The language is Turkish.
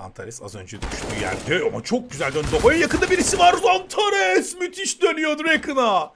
Zantares az önce düştüğü yerde ama çok güzel döndü. Oya yakında birisi var Zantares. Müthiş dönüyor Draken'a.